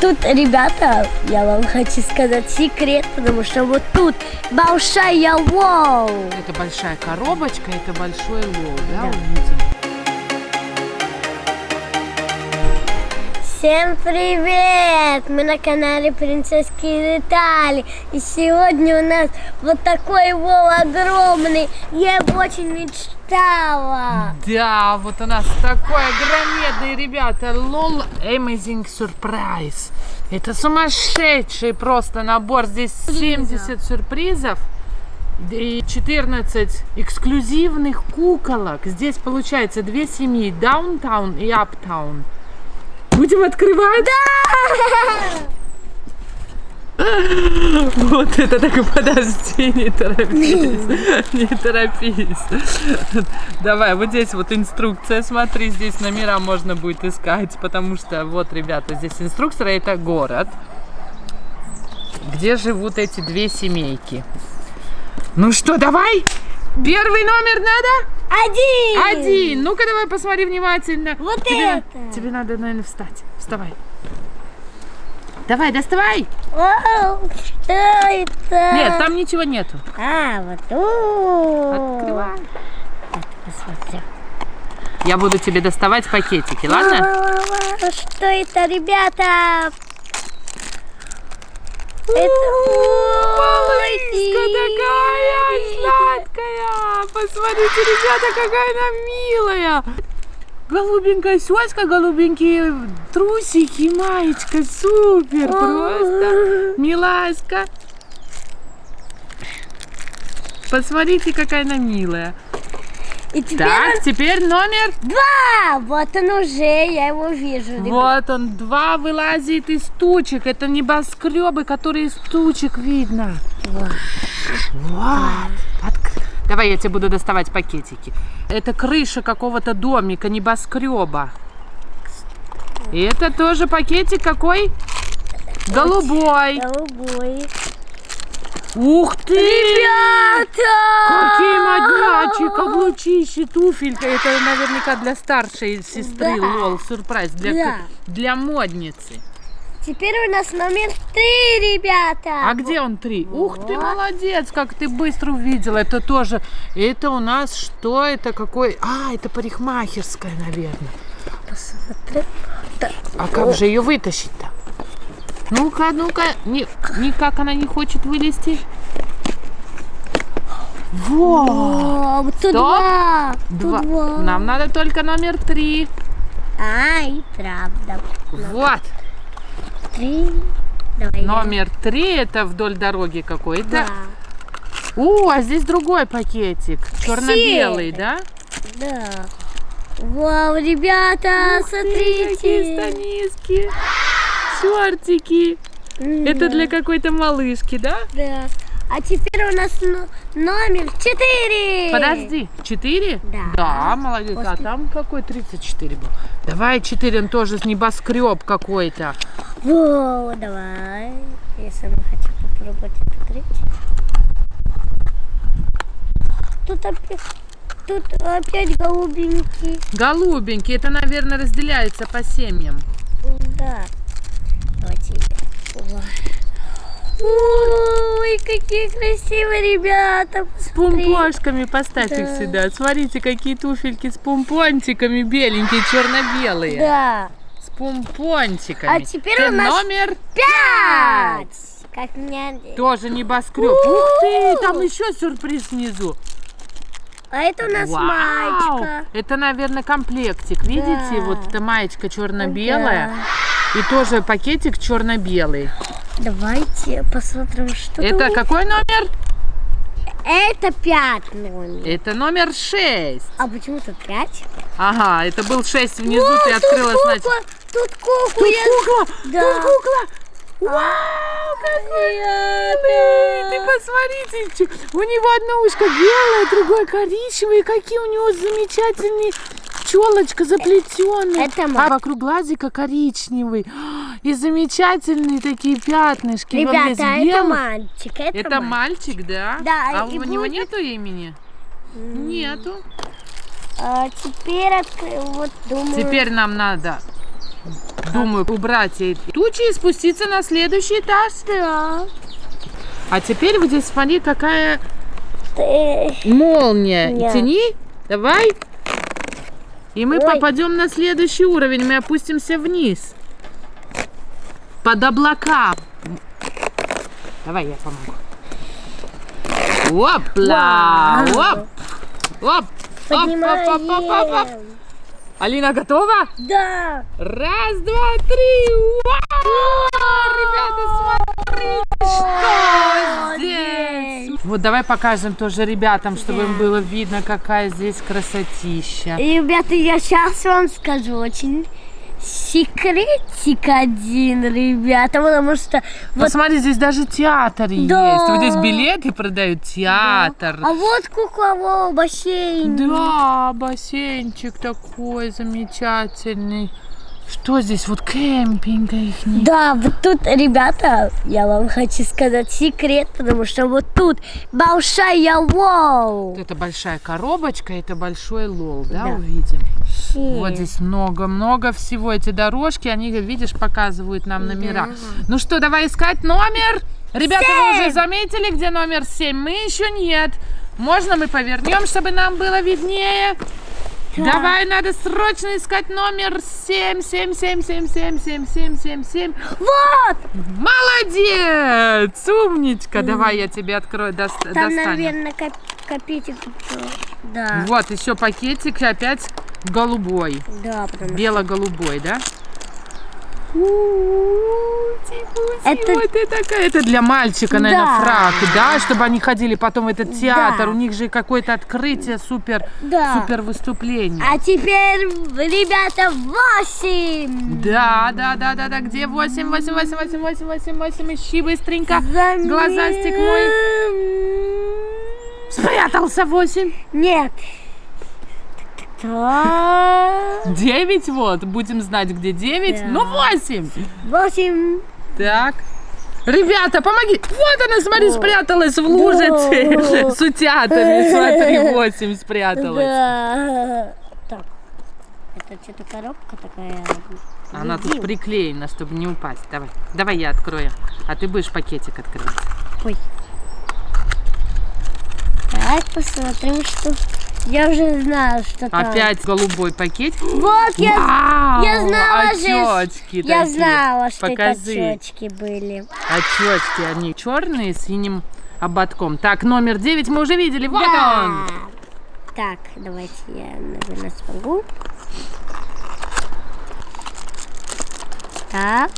Тут, ребята, я вам хочу сказать секрет, потому что вот тут большая лол. Это большая коробочка, это большой лол, да, Да. увидим? Всем привет! Мы на канале Принцесские детали. И сегодня у нас вот такой вол огромный. Я его очень мечтала. Да, вот у нас такой огромный, ребята, лол Amazing Surprise. Это сумасшедший просто набор. Здесь 70 сюрпризов и 14 эксклюзивных куколок. Здесь получается две семьи, Даунтаун и Аптаун. Будем открывать? Вот это так, подожди, не торопись, не торопись. Давай, вот здесь вот инструкция, смотри, здесь номера можно будет искать, потому что, вот, ребята, здесь инструкция, это город, где живут эти две семейки. Ну что, давай? Первый номер надо? Один! Один. Ну-ка, давай посмотри внимательно. Вот тебе, это. Тебе надо, наверное, встать. Вставай. Давай, доставай. Вау, что это? Нет, там ничего нету. А, вот тут. Открывай. Посмотрю. Я буду тебе доставать пакетики, ладно? Что это, ребята? Это Малышка такая сладкая. Посмотрите, ребята, какая она милая. Голубенькая сёська, голубенькие трусики, маечка, супер, просто миласька. Посмотрите, какая она милая. И теперь Так, теперь номер два. Вот он уже, я его вижу. ребят. Вот он, два вылазит из тучек. Это небоскребы, которые из тучек видно. Вот. Вот. Давай я тебе буду доставать пакетики. Это крыша какого-то домика, небоскреба. И это тоже пакетик какой? Голубой. Голубой. Ух ты! Ребята! Какие моднячие каблучищи, туфелька. Это наверняка для старшей сестры Да. лол, сюрприз. Для, Да. для модницы. Теперь у нас номер три, ребята. А где он три? Ух ты, молодец, как ты быстро увидела. Это тоже, это у нас что? Это какой? А, это парикмахерская, наверное. Посмотри. А как же ее вытащить-то? Ну-ка, ну-ка, ни- никак она не хочет вылезти. Во! О, тут два. Тут Два. два. Нам надо только номер три. А, и правда. Вот. Три. Давай. Номер три это вдоль дороги какой-то. Да. О, а здесь другой пакетик. Черно-белый, да? Да. Вау, ребята, Ух ты, какие смотрите. Шортики. Это для какой-то малышки, да? Да. А теперь у нас но- номер четыре. Подожди, 4? Да. Да, молодец. А После- там какой 34 был? Давай 4, он тоже небоскреб какой-то. Во, давай. Я сама хочу попробовать открыть. Тут опять, тут опять голубенький. Голубенький, это, наверное, разделяется по семьям. Да. Давайте. Ой. Ой, какие красивые ребята. С посмотри. пумпошками поставь их Да. сюда. Смотрите, какие туфельки с пумпончиками беленькие, черно-белые. Да. С пумпончиками. А теперь Ты у нас номер Пять. Как меня... тоже небоскреб. Ух ты, там еще сюрприз внизу. А это у нас Вау! маечка. Это, наверное, комплектик. Видите, Да. вот эта маечка черно-белая. И тоже пакетик черно-белый. Давайте посмотрим, что Это там. какой номер? Это пять номер. Это номер 6. А почему тут пять? Ага, это был 6 внизу, О, ты открыла, кукла, значит. Тут кукла. Тут кукла! Да. Тут кукла! Вау, какой милый! Ты посмотрите, у него одно ушко белое, другое коричневое, какие у него замечательные челочка заплетенная. Это а вокруг глазика коричневый. И замечательные такие пятнышки. Ребята, это белый. мальчик. Это, Это мальчик. мальчик, да? Да, А у и него будет- нету имени? Нету. А теперь откры- вот думаю. Теперь нам надо думаю, убрать эти тучи и спуститься на следующий этаж. Да. А теперь вот здесь смотри, какая Ты- молния. Нет. Тяни, давай. И мы Ой. попадем на следующий уровень. Мы опустимся вниз. Под облака. Давай я помогу. Опла! Вау. Оп! Оп! Оп, оп, оп, оп, оп, оп. Поднимаем. Алина готова? Да. Раз, два, три. Вау! Ребята, смотрите, что здесь. Вот давай покажем тоже ребятам, чтобы им было видно, какая здесь красотища. Ребята, я сейчас вам скажу очень секретик один, ребята, потому что вот Посмотри, здесь даже театр Да. есть. Вот здесь билеты продают, театр. А вот кукловой бассейн. Да, бассейнчик такой замечательный. Что здесь? Вот кемпинг их Да, вот тут, ребята, я вам хочу сказать секрет, потому что вот тут большая вау. Это большая коробочка, это большой лол, да, Да. увидим? Вот здесь много-много всего. Эти дорожки, они, видишь, показывают нам номера. Ну что, давай искать номер? Ребята, вы уже заметили, где номер 7? Мы еще нет. Можно мы повернем, чтобы нам было виднее? Да. Давай, надо срочно искать номер 7, 7, 7, 7, 7, 7, 7, 7, 7. Вот! Молодец! Умничка! Давай я тебе открою, дос- Там, достанем. наверное, коп- копейки. Да. Вот, еще пакетик опять голубой. Да, потому. Бело-голубой, да? Это- Вот это. Это для мальчика, наверное, Да. фрак, да? Чтобы они ходили потом в этот театр. Да. У них же какое-то открытие, супер, Да. супер выступление. А теперь, ребята, восемь. Да, да, да, да, да. Где 8, 8, 8, 8, 8, 8, 8. Ищи быстренько. Замер- Глазастик мой. Спрятался 8. Нет. Так. 9 вот. Будем знать, где 9. Да. Ну, 8. Восемь. Так. Ребята, помоги! Вот она, смотри, спряталась в лужице Да. с утятами. Смотри, 8 спряталась. Да. Так. Это что-то коробка такая. Она тут Едим. приклеена, чтобы не упасть. Давай, давай я открою. А ты будешь пакетик открывать. Ой. Давай посмотрим, что... Я уже знаю, что там. Опять голубой пакетик. Вот, я, Вау! я знала же. Очечки Я такие. знала, что Покажи. это очки были. Очечки, они черные с синим ободком. Так, номер 9 мы уже видели. Вот Да. он. Так, давайте я, наверное, смогу. Так.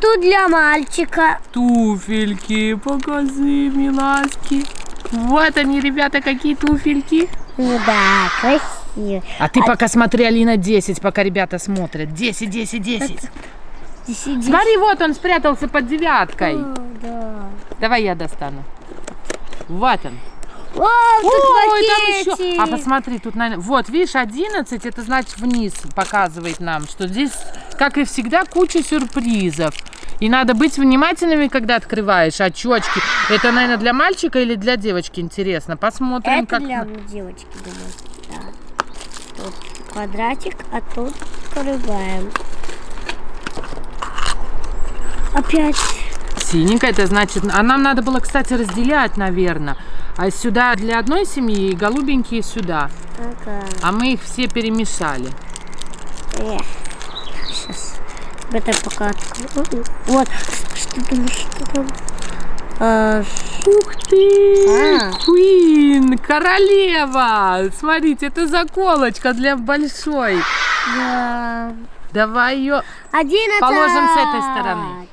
Тут для мальчика. Туфельки, покажи, миласки. Вот они, ребята, какие туфельки. Ну да, красиво. А ты пока смотри, Алина, 10, пока ребята смотрят. 10, 10, 10. Здесь сидит. Смотри, вот он спрятался под девяткой. О, да. Давай я достану. Вот он. О, Ой, там еще. А посмотри, тут, наверное, вот, видишь, 11, это значит вниз показывает нам, что здесь, как и всегда, куча сюрпризов. И надо быть внимательными, когда открываешь очечки. Это, наверное, для мальчика или для девочки, интересно. Посмотрим, Это как... для девочки, думаю. Да. Тут квадратик, а тут открываем. Опять. Синенькая, это значит... А нам надо было, кстати, разделять, наверное. А сюда для одной семьи и голубенькие сюда. Ага. А мы их все перемешали. Сейчас. Это пока открою. Вот. Что там, что там? А, Ух ты! А. Queen, королева! Смотрите, это заколочка для большой. да. Давай ее Одиннадцать. Положим с этой стороны.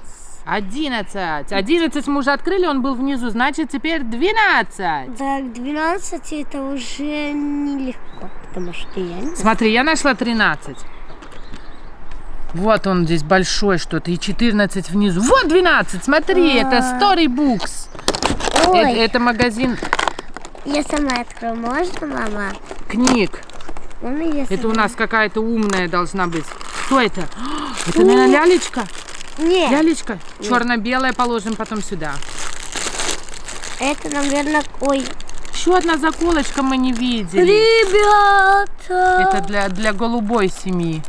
11. 11 мы уже открыли, он был внизу, значит теперь 12. Так, 12 это уже нелегко, потому что я не Смотри, я нашла 13. Вот он здесь большой что-то, и 14 внизу. Вот 12, смотри, это Storybooks. Ой, Это, это магазин я сама открою, можно, мама? книг. Это у нас какая-то умная должна быть. Кто это? Это, наверное, лялечка? Нет, Лялечка? Черно-белая положим потом сюда. это, наверное, ой. Еще одна заколочка мы не видели. Ребята! Это для, для голубой семьи.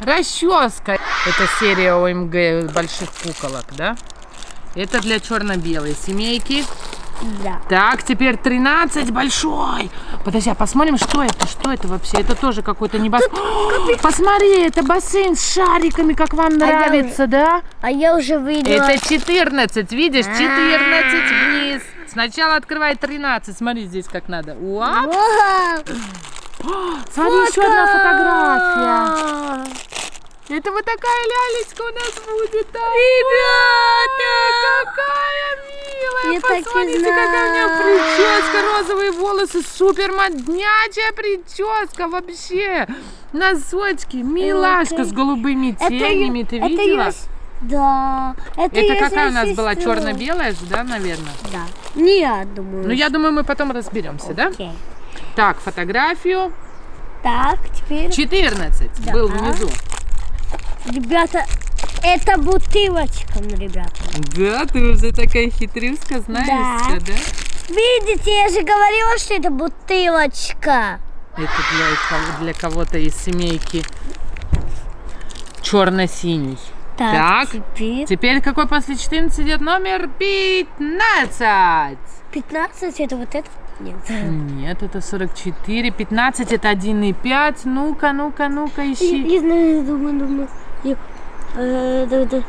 Расческа. Это серия ОМГ больших куколок, да? Это для черно-белой семейки. Да. Так, теперь 13 большой. Подожди, а посмотрим, что это? Что это вообще? Это тоже какой-то небос... Посмотри, это бассейн с шариками, как вам я нравится, да? А я уже видела. Это 14, видишь? 14 А. вниз. Сначала открывай 13. Смотри здесь как надо. Уа! Вау! Смотри, еще одна фотография. Фотка! Это вот такая лялечка у нас будет. да? Ребята! Какая милая. Я Посмотрите, какая у знала. прическа, розовые волосы, супер моднячая прическа вообще. Носочки, милашка Это- с голубыми Это тенями, её- ты это видела? с- Да. Это, Это какая у нас была сестра. черно-белая же, да, наверное? Да. Нет, думаю. Ну, я думаю, мы потом разберемся, да? Так, фотографию. Так, теперь, 14 Да. был внизу. ребята, это бутылочка, ну, ребята. Да, ты уже такая хитрюшка, знаешь Да. да? Видите, я же говорила, что это бутылочка. Это для, для кого-то из семейки черно-синий. Так, Так. теперь Теперь какой после 14 идет номер 15? 15 это вот это? Нет. Нет, это 44. 15 это 1,5. Ну-ка, ну-ка, ну-ка, ищи. я знаю, думаю, думаю. Я, э, да, да.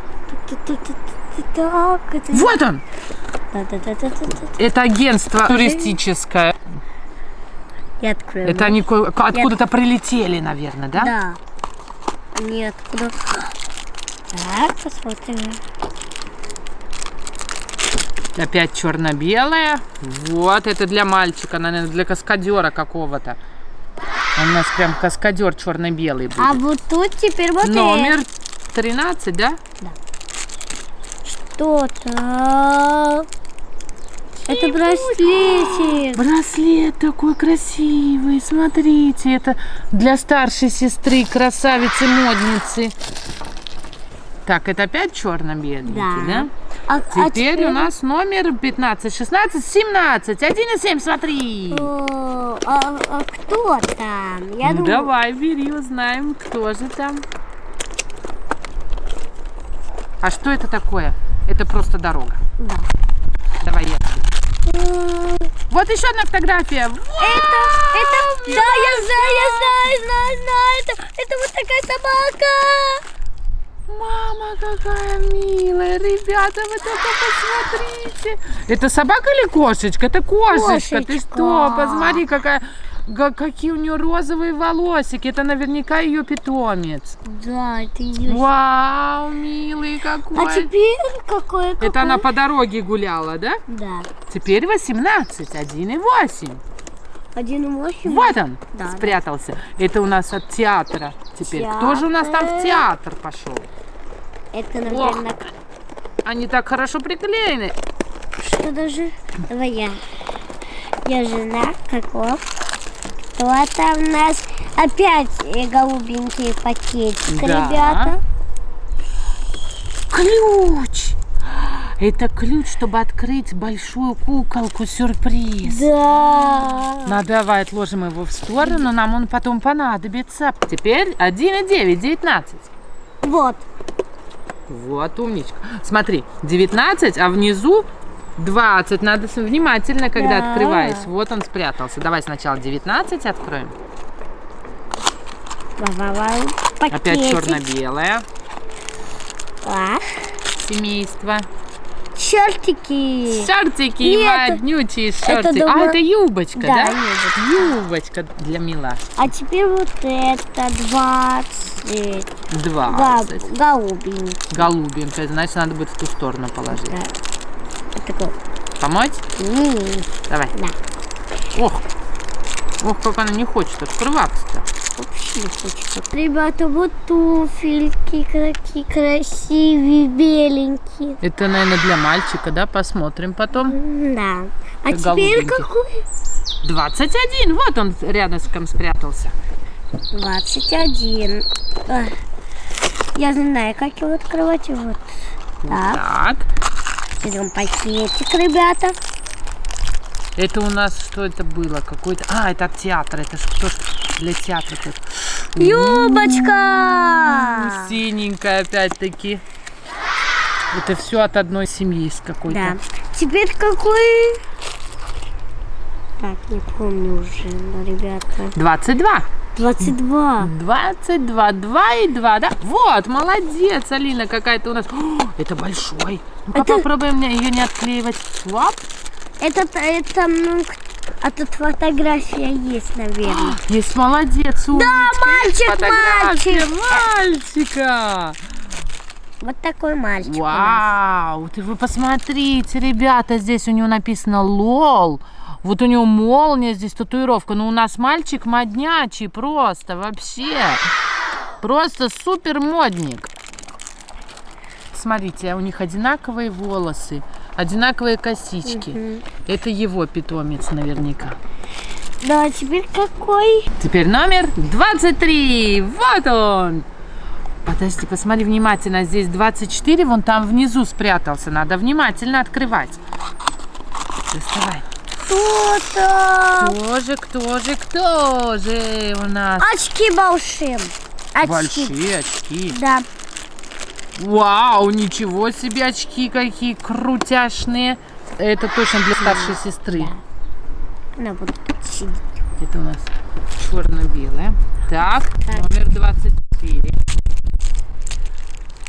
Так, это... Вот он! Да, да, да, да, да, да. Это агентство туристическое. Я открою. Это они откуда-то прилетели, наверное, да? Да. Они откуда? Так, посмотрим. Опять черно-белая. Вот, это для мальчика, наверное, для каскадера какого-то. У нас прям каскадер черно-белый будет. А вот тут теперь вот Номер 13, да? что-то. Это браслетик. Браслет такой красивый, смотрите, это для старшей сестры, красавицы, модницы. Так, это опять черно-беленький, да? Да. А, а Теперь у нас номер 15, 16, 17, 1 и 7, смотри. О, а, а кто там? Я Ну, думаю, давай, бери, узнаем, кто же там. А что это такое? Это просто дорога. Да. Давай я. тебе. Вот еще одна фотография. Это, это, да, я знаю, я знаю, знаю, знаю. Это, это вот такая собака. Мама какая милая, ребята, вы только посмотрите. Это собака или кошечка? Это кошечка. Ты что? Кошечка. Посмотри, какая, какие у нее розовые волосики. Это наверняка ее питомец. Да, это ее. Вау, милый какой. А теперь какой? какой? Это она по дороге гуляла, да? Да. Теперь 18, 1,8. Один восемь. Вот он Да, да. спрятался. Это у нас от театра теперь. Кто же у нас там в театр пошел? Это, наверное, Они так хорошо приклеены. что даже... Давай я. Я жена, каков. Кто там у нас? Опять э, голубенький пакетик, Да. ребята. Ключ! Это ключ, чтобы открыть большую куколку сюрприз. Да. Ну, давай отложим его в сторону, нам он потом понадобится. Теперь 1,9, 19. Вот. Вот, умничка. Смотри, 19, а внизу 20. Надо внимательно, когда Да. открываешь. Вот он спрятался. Давай сначала 19 откроем. Ва-ва-ва. Опять черно-белое семейство. Чертики. Шортики, Нет, моднючие шортики. думаю- А, это юбочка, Да, да? юбочка. Для милашки. А теперь вот это 20. 20. Га- голубенький. Голубенькая, значит, надо будет в ту сторону положить. Да. Такой. Помочь? М, Давай. Да. Ох. Ох, как она не хочет открываться-то. Вообще не хочется. Ребята, вот туфельки какие красивые, беленькие. Это, наверное, для мальчика, да? Посмотрим потом. Да. А теперь голубенький. какой? 21. Вот он рядышком спрятался. 21. А, Я знаю, как его открывать. Вот. Так, Так. берем пакетик, ребята. Это у нас что это было? Какой-то. А, это от театра. Это для театра тут. Юбочка! Синенькая опять-таки. Это все от одной семьи с какой-то. Да. Теперь какой? Так, не помню уже, ну, ребята. 22. 22. 22, 2 и 2, да? Вот, молодец, Алина какая-то у нас. О, это большой. Ну-ка Это- попробуем ее не отклеивать. Оп. Это, это, ну, а тут фотография есть, наверное. Есть молодец, умничка. Есть мальчик, фотография мальчик. мальчика. Вот такой мальчик. Вау, ты вы посмотрите, ребята, здесь у него написано лол. Вот у него молния здесь, татуировка. Но у нас мальчик моднячий просто, вообще. Просто супер модник. Смотрите, у них одинаковые волосы, одинаковые косички. Это его питомец наверняка. Да, теперь какой? Теперь номер 23. Вот он. Подожди, посмотри внимательно. Здесь 24, вон там внизу спрятался. Надо внимательно открывать. Доставай. Кто-то. Кто же, кто же, кто же у нас? Очки большим. Очки. Большие очки. Да. Вау, ничего себе очки какие крутяшные. Это точно для старшей сестры. Она будет сидеть. Это у нас черно-белое. Так, номер 24.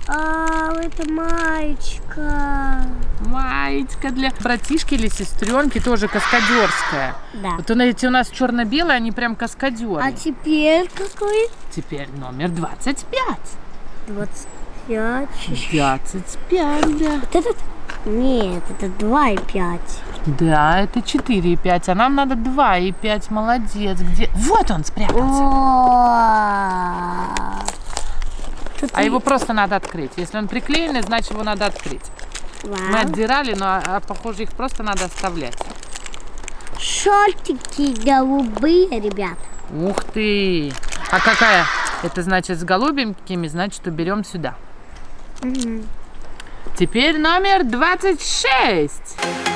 А, это маечка. Маечка для братишки или сестренки, тоже каскадерская. Да. Вот эти у нас черно-белые, они прям каскадеры. А теперь какой? Теперь номер 25. 25. 25, да. Вот этот? Нет, это 2,5. Да, это 4,5, а нам надо 2,5. Молодец. Где? Вот он спрятался. О, А его просто надо открыть. Если он приклеенный, значит его надо открыть. Мы Вау. отдирали, но а, похоже их просто надо оставлять. Шортики голубые, ребята. Ух ты! А какая? Это значит с голубенькими, значит уберем сюда. Теперь номер 26.